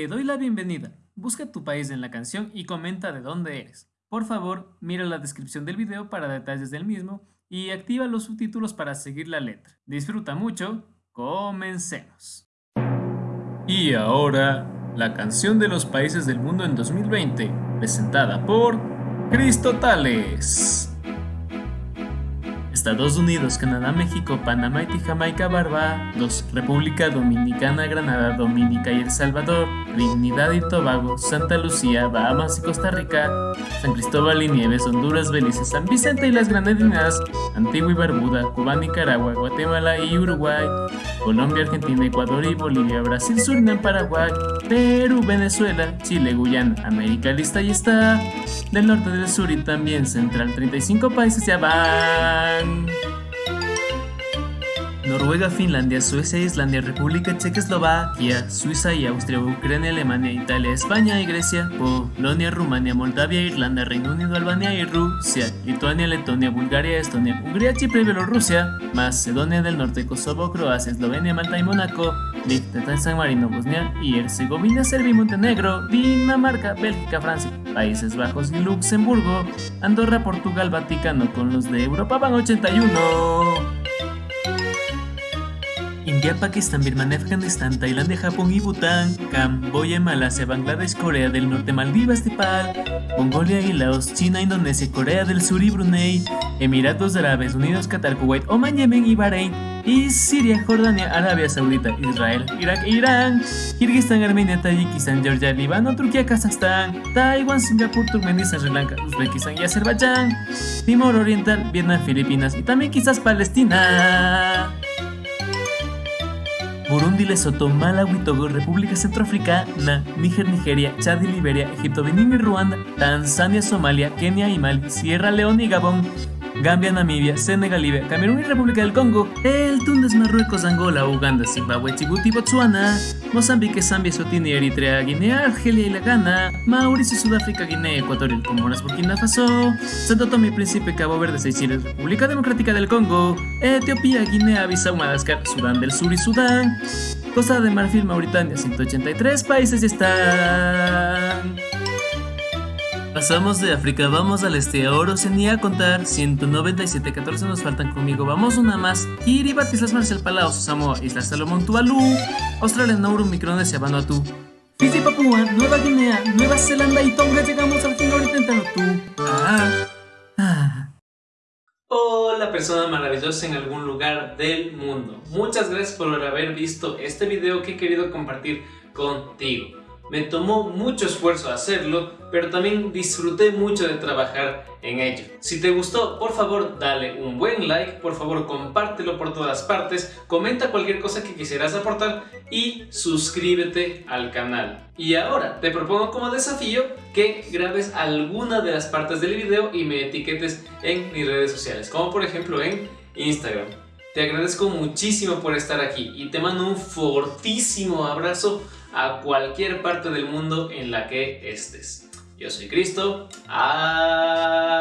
Te doy la bienvenida. Busca tu país en la canción y comenta de dónde eres. Por favor, mira la descripción del video para detalles del mismo y activa los subtítulos para seguir la letra. Disfruta mucho. Comencemos. Y ahora, la canción de los países del mundo en 2020, presentada por Cristo Tales. Estados Unidos, Canadá, México, Panamá, y Jamaica, Barbados, República Dominicana, Granada, Dominica y El Salvador, Trinidad y Tobago, Santa Lucía, Bahamas y Costa Rica, San Cristóbal y Nieves, Honduras, Belice, San Vicente y las Granadinas, Antigua y Barbuda, Cuba, Nicaragua, Guatemala y Uruguay, Colombia, Argentina, Ecuador y Bolivia, Brasil, Surinam, Paraguay, Perú, Venezuela, Chile, Guyana, América lista y está, del norte, del sur y también central, 35 países ya van. Noruega, Finlandia, Suecia, Islandia, República Checa, Eslovaquia, Suiza y Austria, Ucrania, Alemania, Italia, España y Grecia, Polonia, Rumania, Moldavia, Irlanda, Reino Unido, Albania y Rusia, Lituania, Letonia, Bulgaria, Estonia, Hungría, Chipre, Bielorrusia, Macedonia del Norte, Kosovo, Croacia, Eslovenia, Malta y Mónaco, Liechtenstein, San Marino, Bosnia y Herzegovina, Serbia y Montenegro, Dinamarca, Bélgica, Francia, Países Bajos y Luxemburgo, Andorra, Portugal, Vaticano con los de Europa van 81. India, Pakistán, Birmania, Afganistán, Tailandia, Japón y Bután, Camboya, Malasia, Bangladesh, Corea del Norte, Maldivas, Nepal, Mongolia y Laos, China, Indonesia, Corea del Sur y Brunei, Emiratos Árabes Unidos, Qatar, Kuwait, Oman, Yemen y Bahrein, y Siria, Jordania, Arabia Saudita, Israel, Irak Irán, Kirguistán, Armenia, Tayikistán, Georgia, Líbano, Turquía, Kazajstán, Taiwán, Singapur, Turkmenistán, Sri Lanka, Uzbekistán y Azerbaiyán, Timor Oriental, Vietnam, Filipinas y también quizás Palestina. Burundi, Lesoto, Malawi, Togo, República Centroafricana, Níger, Nigeria, Chad y Liberia, Egipto, Benín y Ruanda, Tanzania, Somalia, Kenia y Mali, Sierra Leona y Gabón, Gambia, Namibia, Senegal, Libia, Camerún y República del Congo, el Túnez, Marruecos, Angola, Uganda, Zimbabue, Djibouti, Botswana, Mozambique, Zambia, Sotini, Eritrea, Guinea, Argelia y La Ghana, Mauricio, Sudáfrica, Guinea Ecuatorial, Comoras, Burkina Faso, Santo Tomé y Príncipe, Cabo Verde, Seychelles, República Democrática del Congo, Etiopía, Guinea, Bissau, Madagascar, Sudán del Sur y Sudán, Costa de Marfil, Mauritania, 183 países están... Pasamos de África, vamos al este, ahora Oceanía a contar 197, 14 nos faltan conmigo, vamos una más. Kiribati, Islas Marshall, Palau, Samoa, Islas Salomón, Tuvalu, Australia, Nauru, Micronesia, Vanuatu, Fiji, Papúa, Nueva Guinea, Nueva Zelanda y Tonga, llegamos al fin ahorita en. Ah, ah. Hola persona maravillosa en algún lugar del mundo. Muchas gracias por haber visto este video que he querido compartir contigo. Me tomó mucho esfuerzo hacerlo, pero también disfruté mucho de trabajar en ello. Si te gustó, por favor dale un buen like, por favor compártelo por todas partes, comenta cualquier cosa que quisieras aportar y suscríbete al canal. Y ahora te propongo como desafío que grabes alguna de las partes del video y me etiquetes en mis redes sociales, como por ejemplo en Instagram. Te agradezco muchísimo por estar aquí y te mando un fortísimo abrazo a cualquier parte del mundo en la que estés. Yo soy Cristo. Adiós.